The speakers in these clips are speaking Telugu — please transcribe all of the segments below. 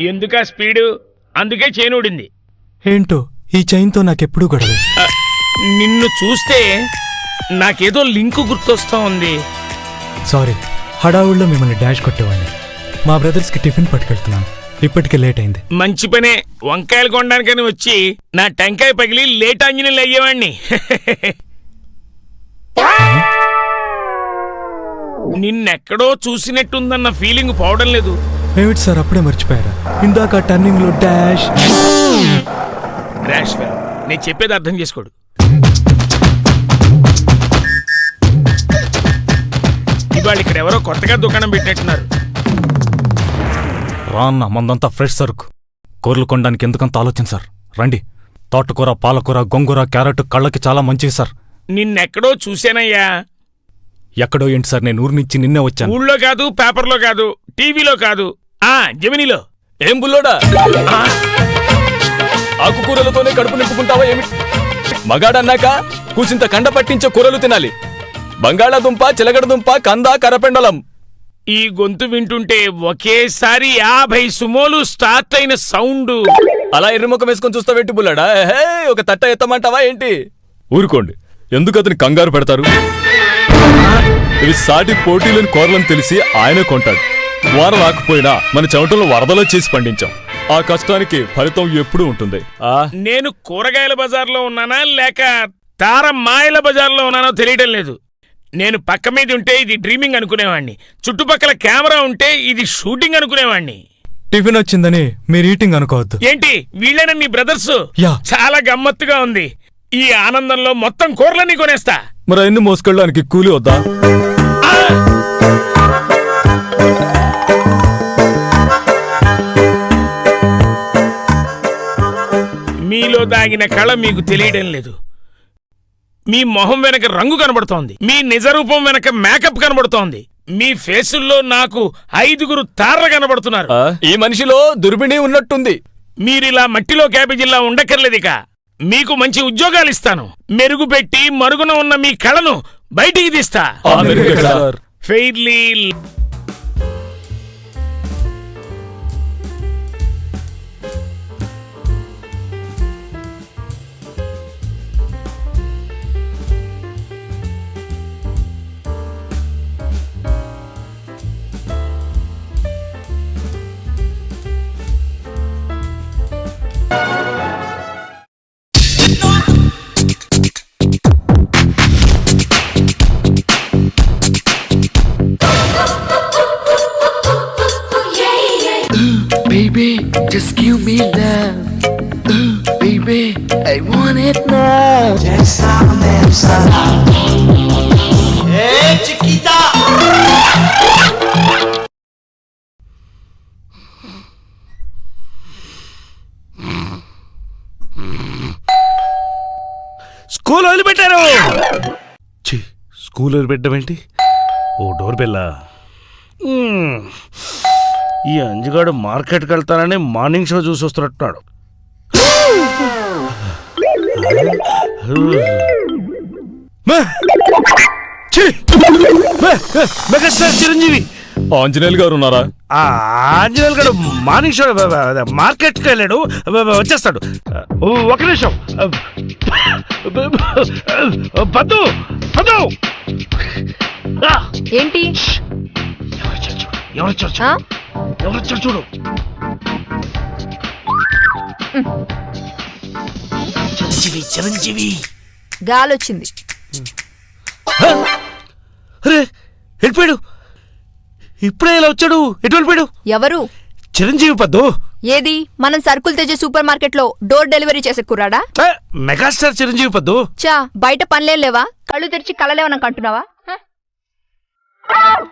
ఎందుకా స్పీడు? అందుకే చేనుడింది ఏంటో ఈ చైన్తో నాకెప్పుడూ గొడవే. నిన్ను చూస్తే నాకేదో లింకు గుర్తొస్తా ఉంది. సారీ హడావుల్లో మిమ్మల్ని డాష్ కొట్టేవాడిని. మా బ్రదర్స్కి టిఫిన్ పట్టుకెళ్తున్నాను. ఇప్పటికే లేట్ అయింది. మంచి పనే వంకాయలు కొనడానికని వచ్చి నా టెంకాయ పగిలి లేట్ ఆంజనేయులు అయ్యేవాణ్ణి నిన్నెక్కడో చూసినట్టుందన్న ఫీలింగ్ పోవడం లేదు. ఏమిటి సార్ అప్పుడే మర్చిపోయారా? ఇందాక టర్నింగ్లో డాష్. ర్యాష్ ఫెలో నేను చెప్పేది అర్థం చేసుకోడు. ఇవాళ ఇక్కడ ఎవరో కొత్తగా దుకాణం పెట్టినట్టున్నారు. రాన్న మందంతా ఫ్రెష్ సరుకు. కూరలు కొనడానికి ఎందుకంత ఆలోచన సార్? రండి. తోటకూర పాలకూర గొంగూర క్యారెట్ కళ్ళకి చాలా మంచివి సార్. నిన్నెక్కడో చూశానయ్యా. ఎక్కడో ఏంటి సార్ నేను ఊరి నుంచి నిన్నే వచ్చాను. ఊళ్ళో కాదు పేపర్లో కాదు టీవీలో కాదు. ఆ జమినీలో ఏం బుల్లోడా? ఆకుకూరలతోనే కడుపు నింపుకుంటావా ఏమి? మగాడన్నాక కూసింత కండ పట్టించే కూరలు తినాలి. బంగాళాదుంప చిలగడదుంప కంద కరపెండలం. ఈ గొంతు వింటుంటే ఒకేసారి యాభై సుమోలు స్టార్ట్ అయిన సౌండ్. అలా ఎర్రముఖం వేసుకొని చూస్తావేంటి బుల్లాడా? హే ఒక తట్ట ఎత్తమంటావా ఏంటి? ఊరుకోండి. ఎందుకు అతని కంగారు పెడతారు? ఇవి సాటి పోటీలను కోరలని తెలిసి ఆయనే కొంటాడు. వారం రాకపోయినా మన చెమటలను వరదలో చేసి పండించాం. ఆ కష్టానికి ఫలితం ఎప్పుడూ ఉంటుంది. ఆ? నేను కూరగాయల బజార్లో ఉన్నానా లేక తార మాయల బజార్లో ఉన్నానో తెలియడం లేదు. నేను పక్క మీద ఉంటే ఇది డ్రీమింగ్ అనుకునేవాణ్ణి. చుట్టుపక్కల కెమెరా ఉంటే ఇది షూటింగ్ అనుకునేవాణ్ణి. టిఫిన్ వచ్చిందని మీరు ఈటింగ్ అనుకోవద్దు. ఏంటి? వీళ్ళైనా నీ బ్రదర్స్? యా. చాలా గమ్మత్తుగా ఉంది. ఈ ఆనందంలో మొత్తం కూరలన్నీ కొనేస్తా. మరి అన్ని మోసుకెళ్ళడానికి కూలి వద్దా? దాగిన కళ మీకు తెలియడం లేదు. మీ మొహం వెనక రంగు కనబడుతోంది. మీ నిజ రూపం వెనక మేకప్ కనబడుతోంది. మీ ఫేసుల్లో నాకు ఐదుగురు తారలు కనబడుతున్నారు. ఈ మనిషిలో దుర్బిణి ఉన్నట్టుంది. మీరిలా మట్టిలో క్యాబేజీలా ఉండక్కర్లేదిక మీకు మంచి ఉద్యోగాలు ఇస్తాను. మెరుగుపెట్టి మరుగున ఉన్న మీ కళను బయటికి తీస్తా? ఫెయిర్లీ స్కూల్ వదిలిపెట్టారు. ఛీ, స్కూల్ వదిలిపెట్టడం ఏంటి? ఓ డోర్ బెల్లా. ఈ అంజుగాడు మార్కెట్కి వెళ్తానని మార్నింగ్ షో చూసి వస్తున్నట్టున్నాడు. మెగాస్టార్ చిరంజీవి! ఆంజనేయులు గారు ఉన్నారా? ఆ ఆంజనేయులు గారు మార్నింగ్ షో మార్కెట్కి వెళ్ళాడు. వచ్చేస్తాడు. ఓ, ఒక నిమిషం. పద్దు పద్దు! ఏంటి? ఎవరొచ్చారు చూడు ఆ? చూడు. చిరంజీవి చిరంజీవి. గాలొచ్చింది. వెళ్ళిపోయాడు ఇప్పుడే ఇలా వచ్చాడు. ఎటు వెళ్ళిపోయాడు? ఎవరు? చిరంజీవి పద్దు. ఏది? మనం సరుకులు తెచ్చే సూపర్ మార్కెట్లో డోర్ డెలివరీ చేసే కుర్రాడా? మెగాస్టార్ చిరంజీవి పద్దు. చా బయట పనిలేం లేవా? కళ్ళు తెరిచి కళ్ళలేవనా కంటున్నావా హ? నా బా-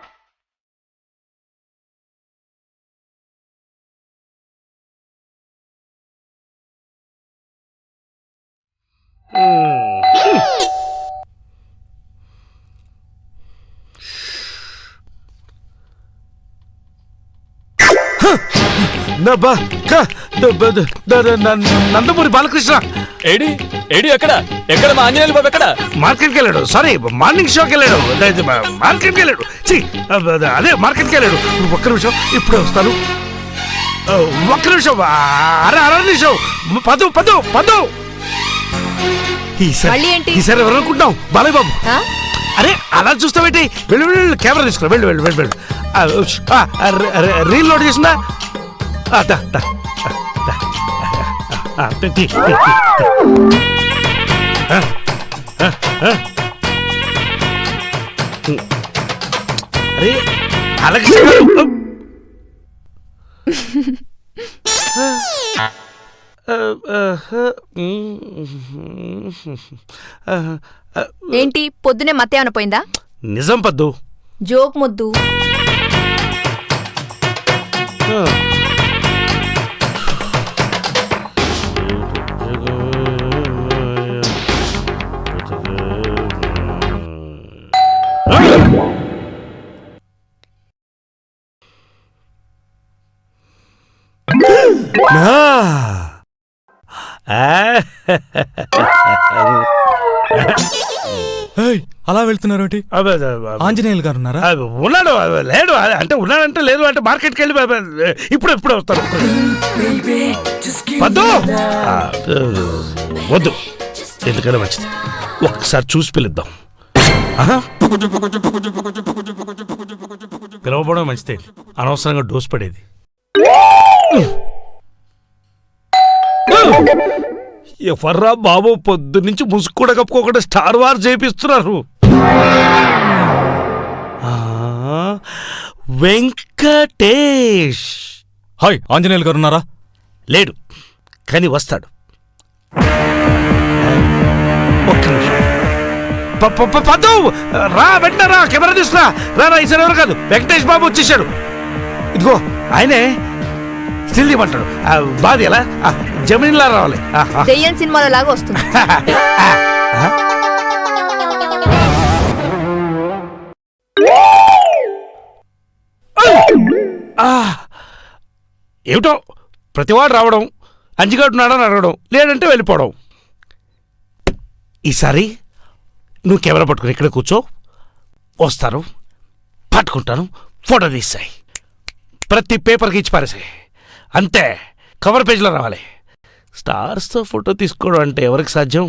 క- ద- బ- ద- ద- ద- న- నందమూరి బాలకృష్ణ. ఏడి ఏడి ఎక్కడ? ఎక్కడ మా ఆంజనేయులు బాబు ఎక్కడ? మార్కెట్కి వెళ్ళాడు. సారీ మార్నింగ్ షోకి వెళ్ళాడు. మార్కెట్కి వెళ్ళాడు. ఛీ, అదే మార్కెట్కి వెళ్ళాడు. ఒక్క నిమిషం ఇప్పుడే వస్తాను. ఒక్క నిమిషం అర అర నిమిషం. పదు పదు పదు. ఈసారి ఎవరు అనుకుంటాం బాలయ్య బాబు? అరే అలా చూస్తావేంటి? వెళ్ళు వెళ్ళు వెళ్ళు, కెమెరా తీసుకురా. వెళ్ళు వెళ్ళు వెళ్ళు వెళ్ళు. రీల్ లోడ్ చేసిందా? ఆ, దా. ఆ, తీ, తీ, తీ, తీ, తీ. ఆ, ఆ, ఆ. అరే అలాగే ఏంటి పొద్దునే మత్తే ఏమైనా పోయిందా నిజం పద్దు జోక్ ముద్దు ఏయ్, అలా వెళ్తున్నారు ఏంటి? ఆంజనేయులు గారు ఉన్నారా? ఉన్నాడు లేడు అంటే ఉన్నాడంటే లేదు అంటే మార్కెట్కి వెళ్ళి ఇప్పుడు ఇప్పుడు వస్తాను వద్దు ఆ, వద్దు. ఎందుకైనా మంచిది. ఒక్కసారి చూసి పిలుద్దాం. ఆహా. పిలవబోవడం మంచిదే. అనవసరంగా డోస్ పడేది. ఎవర్రా బాబు? పొద్దు నుంచి ముసుగు కూడా కప్పుకోకుండా స్టార్ వార్ చేపిస్తున్నారు. వెంకటేష్. హాయ్ ఆంజనేయులు గారు ఉన్నారా? లేడు కానీ వస్తాడు. ఒక్క నిమిషం. పద్దు రా వెంటనే రా కెమెరా తీసుకురా. రా రా ఈసారి ఎవరు కాదు వెంకటేష్ బాబు వచ్చేసాడు ఇదిగో ఆయనే స్టిల్ ఆ, బాది ఎలా? జమినీలా రావాలి. దెయ్యం సినిమాలో లాగా వస్తుంది! ఏమిటో? ప్రతివాడు రావడం అంజిగాడు నాడని అడగడం లేదంటే వెళ్ళిపోవడం. ఈసారి నువ్వు కెమెరా పట్టుకుని ఇక్కడ కూర్చో. వస్తాను పట్టుకుంటాను ఫోటో తీస్తాయి ప్రతి పేపర్కి ఇచ్చి పారేసాయి. అంతే కవర్ పేజ్లో రావాలి. స్టార్స్తో ఫోటో తీసుకోవడం అంటే ఎవరికి సాధ్యం?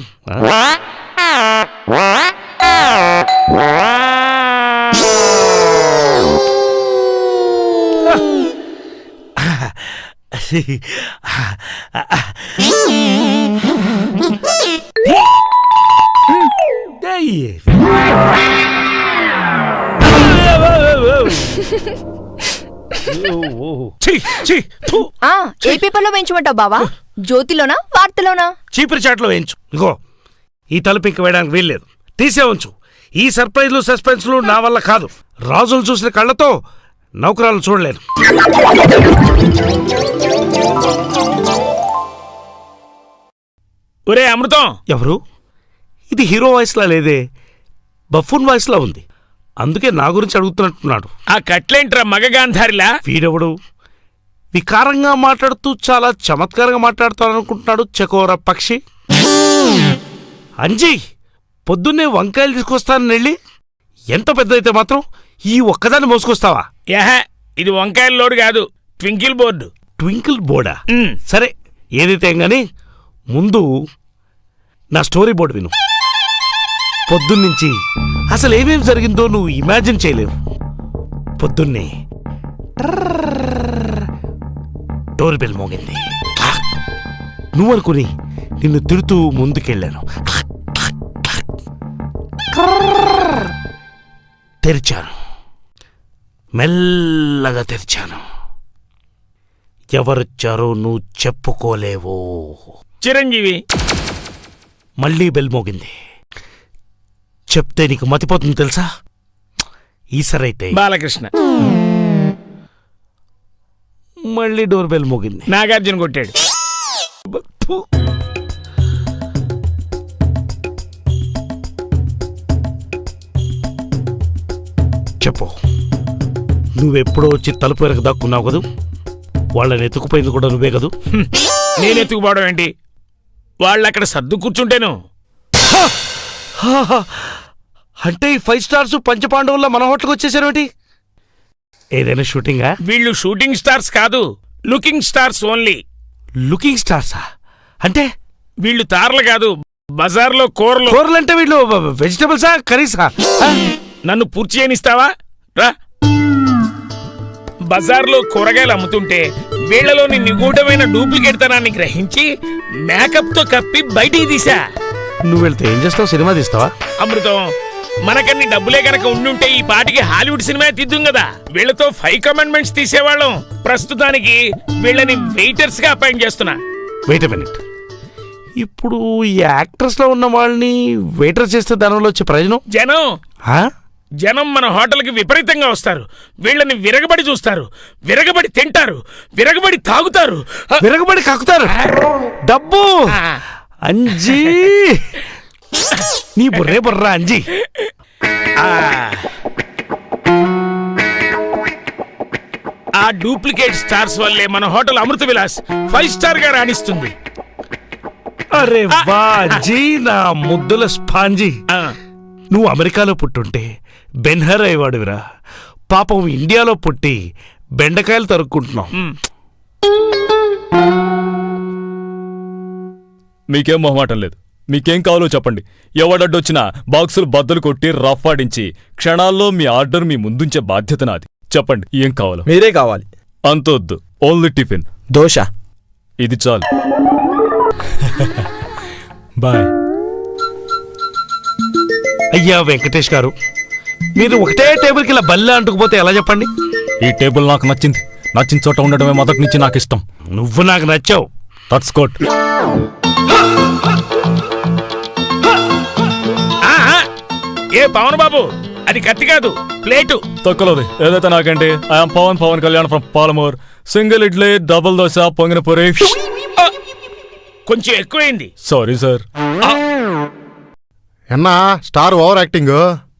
ఏ పేపర్లో వేయించమంటావు బావా? జ్యోతిలోనా? వార్తలోనా? చీపురు చాట్లో వేయించు. ఇగో ఈ తలుపు ఇంక వేయడానికి వీల్లేదు. తీసే ఉంచు. ఈ సర్ప్రైజ్లు సస్పెన్స్లు నా వల్ల కాదు. రాజులు చూసిన కళ్ళతో నౌకరాలు చూడలేను ఒరే అమృతం! ఎవరు? ఇది హీరో వాయిస్లా లేదే? బఫూన్ వాయిస్లా ఉంది. అందుకే నా గురించి అడుగుతున్నట్టున్నాడు. ఆ కట్లేంట్రా మగగాంధారిలా వీడెవడు? వికారంగా మాట్లాడుతూ చాలా చమత్కారంగా మాట్లాడుతాననుకుంటున్నాడు చకోర పక్షి. అంజీ పొద్దున్నే వంకాయలు తీసుకొస్తానని వెళ్ళి ఎంత పెద్దదైతే మాత్రం ఈ ఒక్కదాన్ని మోసుకొస్తావా? యహ ఇది వంకాయల లోడు కాదు ట్వింకిల్ బోర్డు. ట్వింకిల్ బోర్డా. సరే ఏదైతే గాని ముందు నా స్టోరీ బోర్డు విను. పొద్దున్నుంచి అసలు ఏమేమి జరిగిందో నువ్వు ఇమాజిన్ చేయలేవు. పొద్దున్నే. ట్రర్రర్ డోర్ బెల్ మోగింది. నువ్వు అనుకుని నిన్ను తిడుతూ ముందుకెళ్ళాను. తెరిచాను. మెల్లగా తెరిచాను. ఎవరొచ్చారో నువ్వు చెప్పుకోలేవు. చిరంజీవి. మళ్ళీ బెల్ మోగింది. చెప్తే నీకు మతిపోతుంది తెలుసా? ఈసరైతే. బాలకృష్ణ. మళ్ళీ డోర్ బెల్ మోగింది. నాగార్జున కొట్టాడు. చెప్పు. నువ్వెప్పుడో వచ్చి తలుపు వెనక దాక్కున్నావు కదూ? వాళ్ళని ఎత్తుకుపోయింది కూడా నువ్వే కదూ? నేను ఎత్తుకుపోవడం ఏంటి? వాళ్ళు అక్కడ సర్దు కూర్చుంటేను. అంటే ఈ ఫైవ్ స్టార్స్ పంచపాండవుల్లో మన హోటల్కి వచ్చేసారేమిటి? ఏదైనా షూటింగా? వీళ్ళు షూటింగ్ స్టార్స్ కాదు లుకింగ్ స్టార్స్ ఓన్లీ. లుకింగ్ స్టార్సా? అంటే? వీళ్ళు తారలు కాదు బజార్లో కూరలు. కూరలంటే వీళ్ళు వెజిటబుల్సా కర్రీసా? నన్ను పూర్తి చేయనిస్తావా? రా. బజార్లో కూరగాయలు అమ్ముతుంటే వీళ్ళలోని నిగూఢమైన డూప్లికేట్ తనాన్ని గ్రహించి మేకప్తో కప్పి బయటికి తీసా నువ్వు వెళ్తే ఏం చేస్తావు? సినిమా తీస్తావా? అమృతం మనకన్ని డబ్బులే గనక ఉండుంటే ఈ పాటికి హాలీవుడ్ సినిమా తీద్దుం కదా వీళ్ళతో ఫైవ్ కమాండ్మెంట్స్ తీసేవాళ్ళం. ప్రస్తుతానికి వీళ్ళని వెయిటర్స్గా అపాయింట్ చేస్తున్నా. వెయిట్ మినిట్ ఇప్పుడు ఈ యాక్ట్రెస్లో ఉన్న వాళ్ళని వెయిటర్ చేస్తే దానివల్ల వచ్చే ప్రయోజనం? జనం. ఆ? జనం మన హోటల్కి విపరీతంగా వస్తారు. వీళ్ళని విరగబడి చూస్తారు. విరగబడి తింటారు. విరగబడి తాగుతారు. విరగబడి కక్కుతారు డబ్బు. అంజీ. నీ బుర్రే బుర్రా అంజీ. ఆ. ఆ డూప్లికేట్ స్టార్స్ వల్లే మన హోటల్ అమృత విలాస్ ఫైవ్ స్టార్గా రాణిస్తుంది. అరే అంజీ నా ముద్దుల స్పాంజీ. ఆ, నువ్వు అమెరికాలో పుట్టుంటే బెన్హర్ అయ్యేవాడువిరా పాపం ఇండియాలో పుట్టి బెండకాయలు తరుక్కుంటున్నాం మ్. మీకేం మొహమాటం లేదు. మీకేం కావాలో చెప్పండి. ఎవడడ్డొచ్చినా బాక్సులు బద్దలు కొట్టి రఫ్ ఆడించి క్షణాల్లో మీ ఆర్డర్ మీ ముందుంచే బాధ్యత నాది. చెప్పండి ఏం కావాలో? మీరే కావాలి. అంతొద్దు. Only tiffin. దోశ. ఇది చాలు. బాయ్. అయ్యా వెంకటేష్ గారు మీరు ఒకటే టేబుల్కి ఇలా బల్ల అంటుకుపోతే ఎలా చెప్పండి? ఈ టేబుల్ నాకు నచ్చింది. నచ్చిన చోట ఉండడమే మొదటి నుంచి నాకు ఇష్టం నువ్వు నాకు నచ్చావు. తట్స్కోట్ ఏ పవన్ బాబు? అది కత్తి కాదు ప్లేటు. తొక్కలోది. ఏదైతే నాకేంటి? I'm Pawan Pawan Kalyan from Palamur. Single idli double dosa పొంగిన పూరి కొంచెం ఎక్కువైంది. సారీ సార్ ఎన్నా స్టార్ ఓవర్ యాక్టింగ్?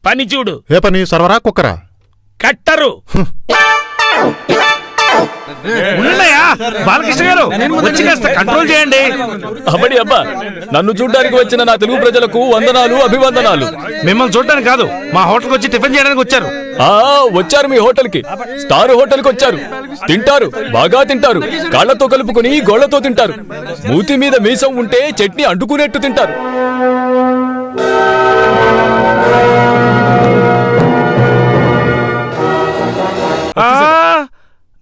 పని చూడు. ఏ పని? సర్వరా కుక్కరా? కట్టరు. బాలకృష్ణ గారు వచ్చి కాస్త కంట్రోల్ చేయండి. అబ్బడి అబ్బా నన్ను చూడ్డానికి వచ్చిన నా తెలుగు ప్రజలకు వందనాలు అభివందనాలు. మిమ్మల్ని చూడడానికి కాదు మా హోటల్కి వచ్చి టిఫిన్ చేయడానికి వచ్చారు. ఆ వచ్చారు మీ హోటల్కి స్టార్ హోటల్కి వచ్చారు. తింటారు బాగా తింటారు. కాళ్ళతో కలుపుకొని గోళ్ళతో తింటారు. మూతి మీద మీసం ఉంటే చట్నీ అంటుకునేట్టు తింటారు.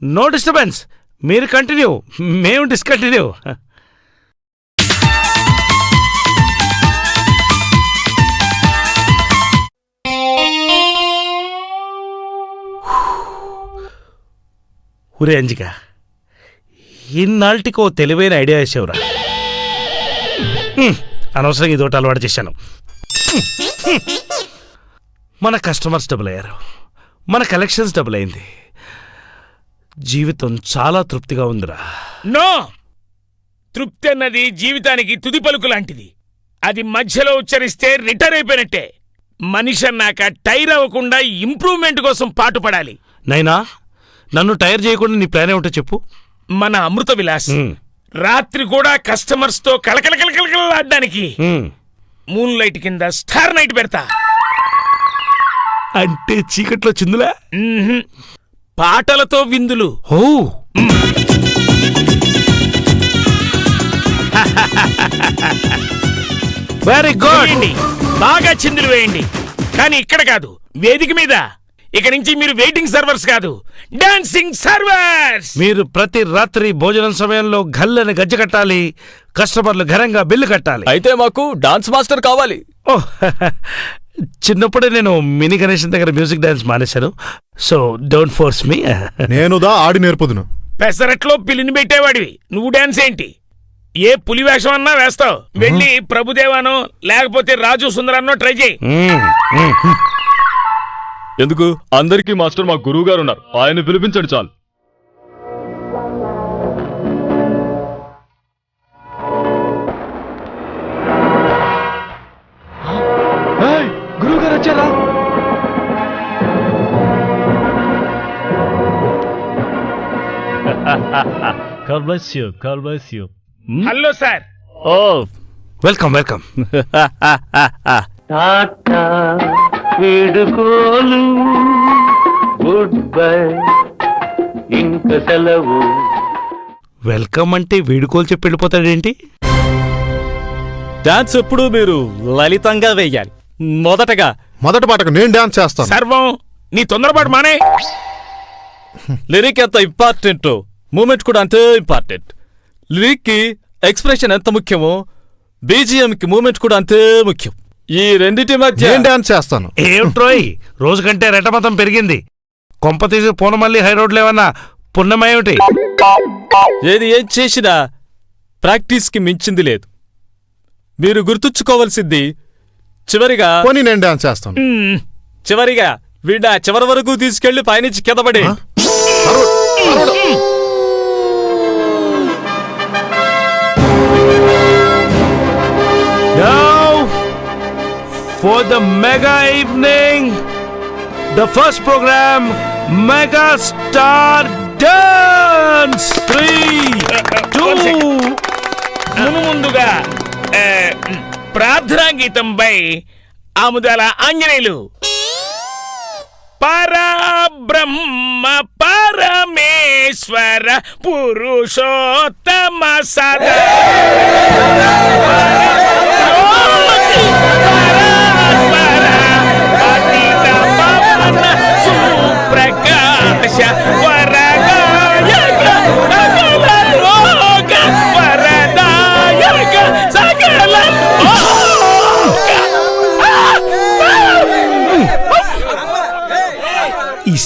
నో డిస్టర్బెన్స్ మీరు కంటిన్యూ మేము డిస్కంటిన్యూ ఒరే అంజిక ఇన్నాళ్ళటికో తెలివైన ఐడియా వేసావురా. అనవసరం అనవసరంగా ఇదోటి అలవాటు చేశాను. మన కస్టమర్స్ డబుల్ అయ్యారు. మన కలెక్షన్స్ డబుల్ అయింది. జీవితం చాలా తృప్తిగా ఉందిరా. నో! తృప్తి అన్నది జీవితానికి తుది పలుకు లాంటిది. అది మధ్యలో ఉచ్చరిస్తే రిటైర్ అయిపోయినట్టే. మనిషి అన్నాక టైర్ అవ్వకుండా ఇంప్రూవ్మెంట్ కోసం పాటుపడాలి. నైనా నన్ను టైర్ చేయకుండా నీ ప్లాన్ ఏమిటో చెప్పు. మన అమృత విలాస్. రాత్రి కూడా కస్టమర్స్తో కలకలకలకలకలాడడానికి హ్మ్. మూన్ లైట్ కింద స్టార్ నైట్ పెడతా. అంటే చీకట్లో చిందులా. పాటలతో విందులు. ఓ వెరీ గుడ్ బాగా చిందులు వేయండి. కానీ ఇక్కడ కాదు వేదిక మీద. ఇక నుంచి మీరు వెయిటింగ్ సర్వర్స్ కాదు డాన్సింగ్ సర్వర్స్ మీరు ప్రతి రాత్రి భోజనం సమయంలో గల్లని గజ్జ కట్టాలి కస్టమర్లు ఘనంగా బిల్లు కట్టాలి. అయితే మాకు డాన్స్ మాస్టర్ కావాలి. ఓ చిన్నప్పుడే నేను మినీ గణేషన్ దగ్గర మ్యూజిక్ డాన్స్ మానేశాను. సో డోంట్ ఫోర్స్ మీ నేనుదా ఆడి నేర్పుదును. పెసరట్లో పిల్లిని పెట్టేవాడివి. నువ్వు డాన్స్ ఏంటి? ఏ పులి వేషం అన్నా వేస్తావు. వెళ్ళి ప్రభుదేవానో లేకపోతే రాజు సుందరాన్నో ట్రై చేయి. ఎందుకు? అందరికీ మాస్టర్ మా గురువు గారు ఉన్నారు. ఆయన పిలిపించండి చాలు. God bless you. God bless you. Hello sir oh welcome welcome tata వీడుకోలు good bye ఇంక సెలవు. వెల్కమ్ అంటే వీడుకోలు చెప్పి వెళ్ళిపోతాడేంటి? డాన్స్ ఎప్పుడు మీరు లలితంగా వేయాలి. మొదటగా మొదటి పాటకు నేను డాన్స్ చేస్తాను. సర్వం నీ తొందరపాటు మానే. లిరిక్ ఎంత ఇంపార్టెంట్ మూమెంట్ కూడా అంతే ఇంపార్టెంట్. లిరిక్కి ఎక్స్ప్రెషన్ ఎంత ముఖ్యమో బీజిఎం కి మూమెంట్ కూడా అంతే ముఖ్యం. ఈ రెండిటి మధ్య నేను డాన్స్ చేస్తాను. ఏమిట్రోయ్ రోజు కంటే రెటమతం పెరిగింది. కొంప తీసి పూనమల్లి హై రోడ్లు ఏమన్నా పుణ్యమేమిటి? ఏది ఏం చేసినా ప్రాక్టీస్కి మించింది లేదు. మీరు గుర్తుంచుకోవలసింది చివరిగా పోనీ నేను డాన్స్ చేస్తాను. చివరిగా వీడ చివరి వరకు తీసుకెళ్ళి పైనుంచి కిందపడి Now, for the mega evening, the first program, Mega Star Dance! Three, two, మును ముందుగా ప్రార్థనా గీతంపై ఆముదాల ఆంజనేయులు పరబ్రహ్మ పరమేశ్వర పురుషోత్తమ సదా. సుప్రకాశ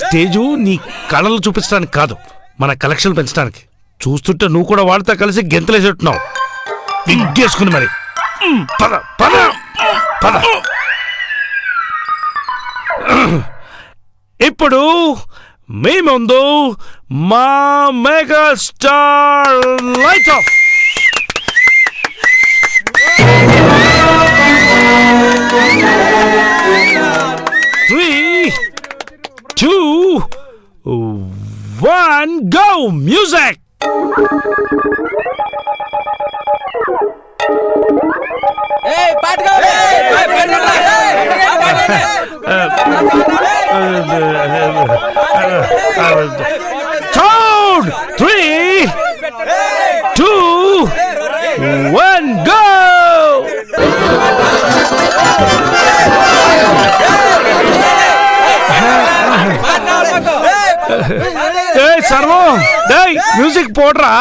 స్టేజు నీ కళలు చూపించడానికి కాదు మన కలెక్షన్ పెంచడానికి. చూస్తుంటే నువ్వు కూడా వాళ్ళతో కలిసి గెంతలేసేట్టున్నావు. విగ్గేసుకుని మరి. పద పద పద. ఇప్పుడు మీ ముందు మా mega star light off. Three two, one, go! Music! Count! Three, two, one, go! ஏய் சர்வம். டேய் மியூசிக் போடுறா.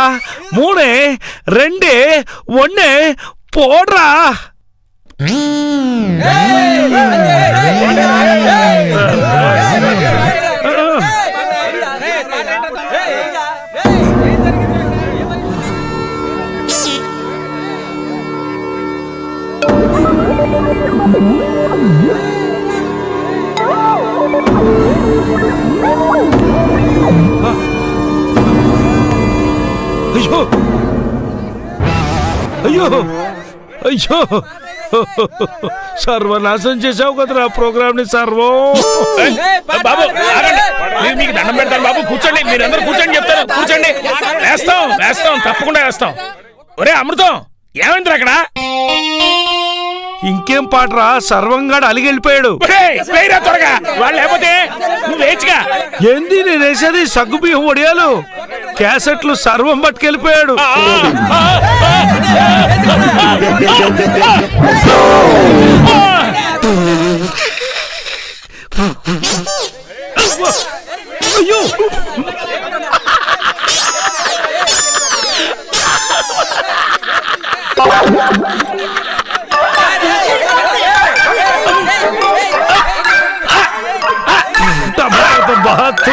மூணு ரெண்டு ஒன்னு போடுறா. అయ్యో! అయ్యో! అయ్యో! సర్వనాశనం చేసావు కదరా ప్రోగ్రామ్ని సర్వం! బాబు ఆగండి. మీకు దండం పెడతాను బాబు కూర్చోండి. మీరందరూ కూర్చోండి చెప్తాను. కూర్చోండి. వేస్తాం వేస్తాం తప్పకుండా వేస్తాం ఒరే అమృతం ఏమైంది అక్కడ? ఇంకేం పాటరా? సర్వంగాడు అలిగెళ్ళిపోయాడు. ఒరేయ్, వేయరా త్వరగా. వాళ్ళు లేకపోతే నువ్వు వేచిగా ఏంది నేను వేసేది సగ్గుబియ్యం ఒడియాలు క్యాసెట్లు సర్వం పట్టుకెళ్ళిపోయాడు. అయ్యో! బాతు.